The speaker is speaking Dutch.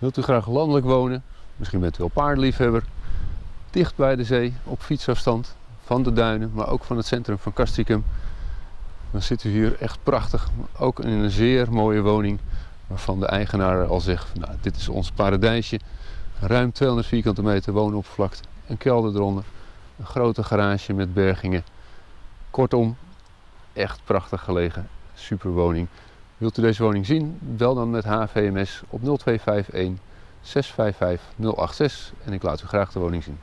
Wilt u graag landelijk wonen? Misschien bent u wel paardliefhebber. Dicht bij de zee, op fietsafstand van de duinen, maar ook van het centrum van Castricum. Dan zit u hier echt prachtig, ook in een zeer mooie woning waarvan de eigenaar al zegt, nou, dit is ons paradijsje. Ruim 200 vierkante meter woonoppervlakte, een kelder eronder, een grote garage met bergingen. Kortom, echt prachtig gelegen, superwoning. Wilt u deze woning zien? Bel dan met HVMS op 0251 655 086 en ik laat u graag de woning zien.